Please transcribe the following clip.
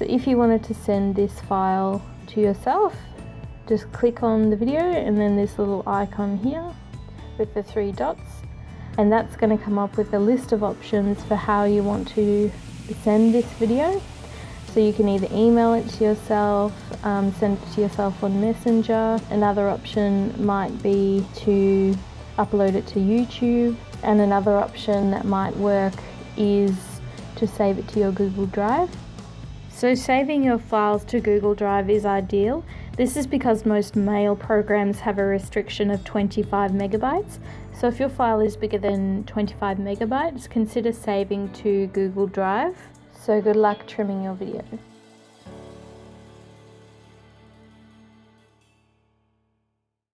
So if you wanted to send this file to yourself, just click on the video and then this little icon here with the three dots and that's going to come up with a list of options for how you want to send this video. So you can either email it to yourself, um, send it to yourself on Messenger. Another option might be to upload it to YouTube. And another option that might work is to save it to your Google Drive. So saving your files to Google Drive is ideal. This is because most mail programs have a restriction of 25 megabytes. So if your file is bigger than 25 megabytes, consider saving to Google Drive. So good luck trimming your video.